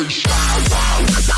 Nós.